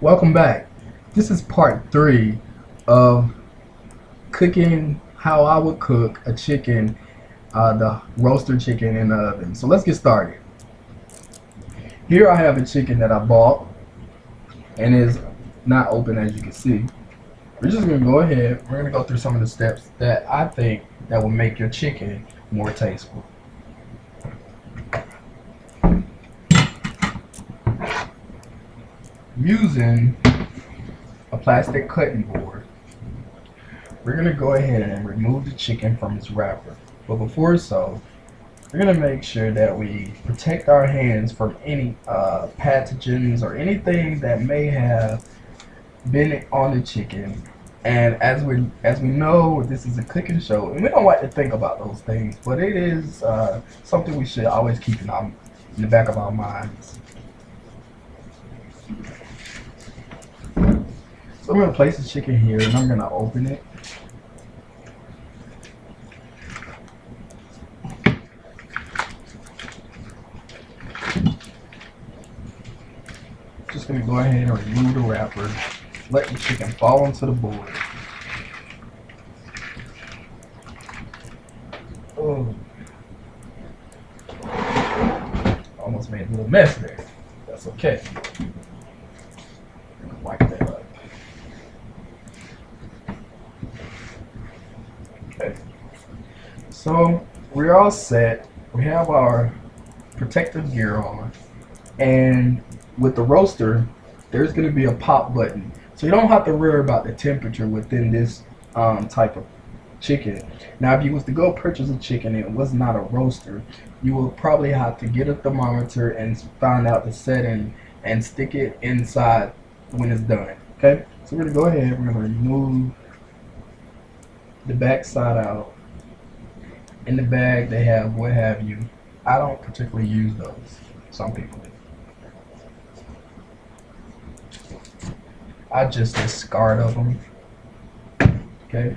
Welcome back. This is part three of cooking how I would cook a chicken, uh, the roaster chicken in the oven. So let's get started. Here I have a chicken that I bought and is not open as you can see. We're just gonna go ahead, we're gonna go through some of the steps that I think that will make your chicken more tasteful. Using a plastic cutting board, we're gonna go ahead and remove the chicken from its wrapper. But before so, we're gonna make sure that we protect our hands from any uh, pathogens or anything that may have been on the chicken. And as we as we know, this is a cooking show, and we don't like to think about those things, but it is uh, something we should always keep in, our, in the back of our minds. So I'm gonna place the chicken here, and I'm gonna open it. Just gonna go ahead and remove the wrapper. Let the chicken fall onto the board. Oh. Almost made a little mess there. That's okay. Wipe that up. Okay. So we're all set. We have our protective gear on. And with the roaster, there's going to be a pop button. So you don't have to worry about the temperature within this um, type of chicken. Now, if you was to go purchase a chicken and it was not a roaster, you will probably have to get a thermometer and find out the setting and stick it inside when it's done. Okay, so we're gonna go ahead. We're gonna remove the back side out. In the bag, they have what have you. I don't particularly use those. Some people do. I just discard of them. Okay.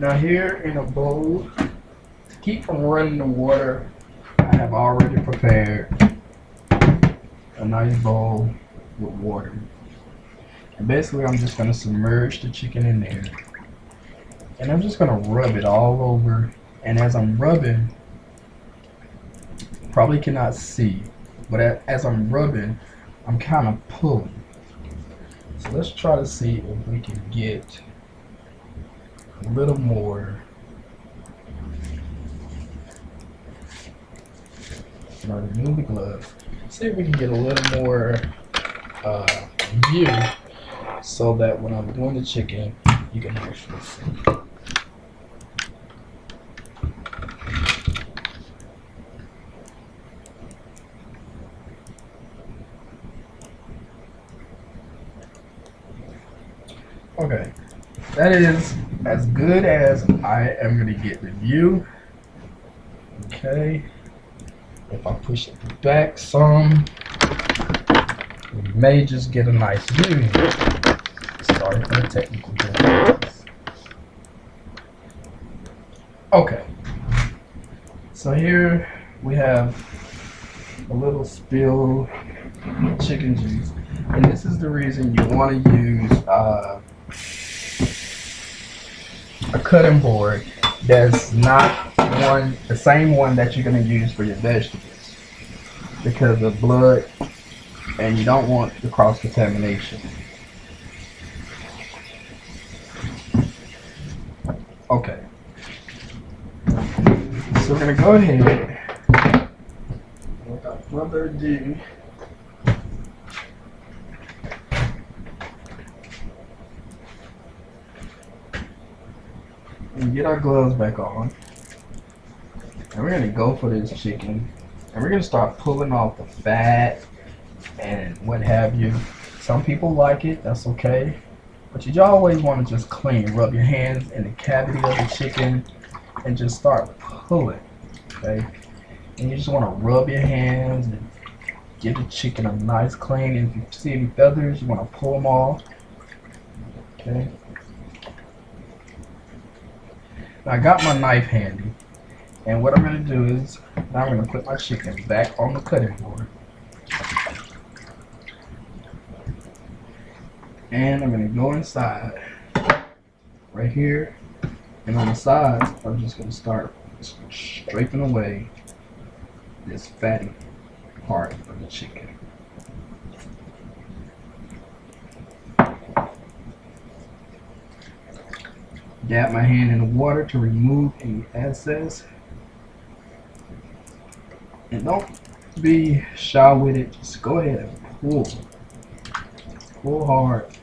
Now here in a bowl, to keep from running the water, I have already prepared a nice bowl with water. And basically I'm just going to submerge the chicken in there. And I'm just going to rub it all over. And as I'm rubbing, probably cannot see, but as I'm rubbing, I'm kind of pulling. So let's try to see if we can get a little more. remove the glove. See if we can get a little more uh, view so that when I'm doing the chicken, you can actually see. Okay, that is as good as I am going to get the view. Okay, if I push it back some, we may just get a nice view. Sorry for the technical difficulties. Okay, so here we have a little spill chicken juice, and this is the reason you want to use uh, cutting board that's not one the same one that you're going to use for your vegetables because of blood and you don't want the cross contamination. Okay. So we're going to go ahead without further ado get our gloves back on. And we're gonna go for this chicken. And we're gonna start pulling off the fat and what have you. Some people like it, that's okay. But you always want to just clean. Rub your hands in the cavity of the chicken and just start pulling. Okay? And you just want to rub your hands and give the chicken a nice clean. And if you see any feathers, you want to pull them off. Okay? I got my knife handy. And what I'm going to do is, I'm going to put my chicken back on the cutting board. And I'm gonna go inside right here. And on the sides, I'm just gonna start scraping away this fatty part of the chicken. Dab my hand in the water to remove any excess. And don't be shy with it. Just go ahead and pull. Pull hard.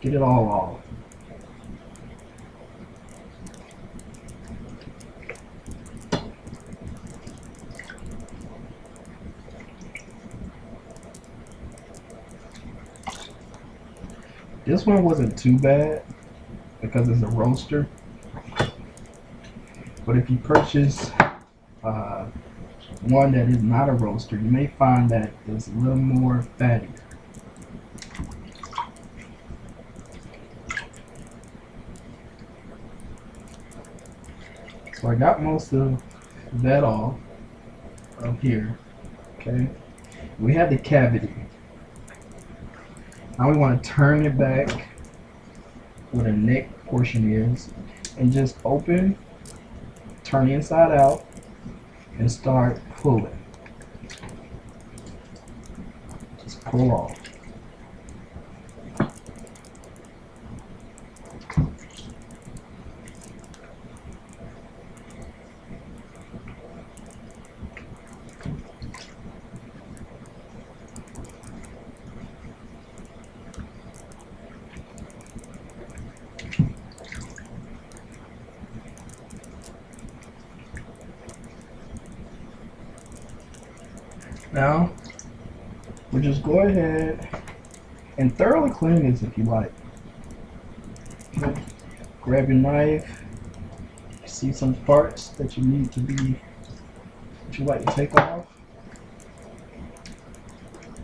Get it all off. This one wasn't too bad because it's a roaster. But if you purchase uh, one that is not a roaster, you may find that it's a little more fatty. So I got most of that off of here. Okay. We have the cavity. Now we want to turn it back where the neck portion is and just open, turn inside out, and start pulling. Just pull off. Now, we just go ahead and thoroughly clean this if you like. Grab your knife. See some parts that you need to be, that you like to take off.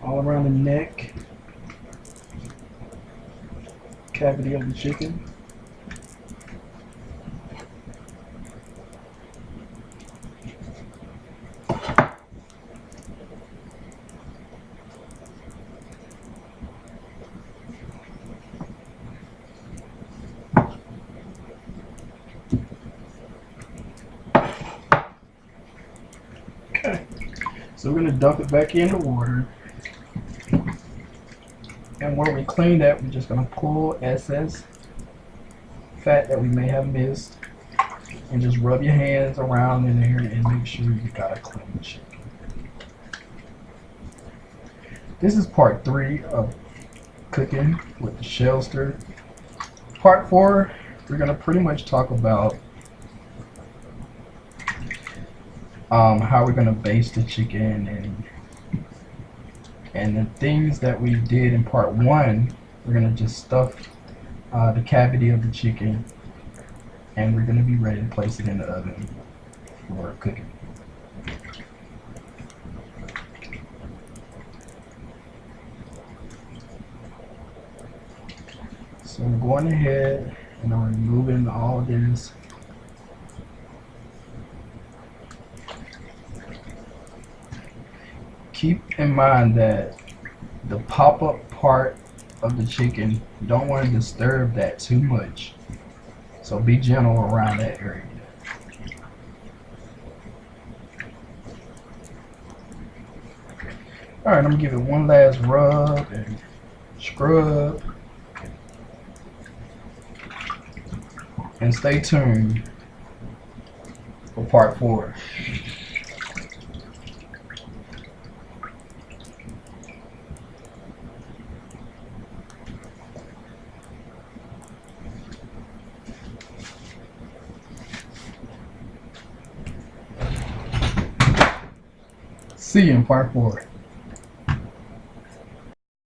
All around the neck, cavity of the chicken. So we're gonna dump it back in the water. And when we clean that, we're just gonna pull excess fat that we may have missed. And just rub your hands around in there and make sure you got a clean chicken. This is part three of cooking with the shell stir. Part four, we're gonna pretty much talk about um, how we're gonna baste the chicken and and the things that we did in part one we're gonna just stuff uh, the cavity of the chicken and we're gonna be ready to place it in the oven for cooking. So I'm going ahead and I'm removing all this keep in mind that the pop-up part of the chicken, you don't want to disturb that too much. So be gentle around that area. Alright, I'm gonna give it one last rub and scrub. And stay tuned for part four. See you in part four.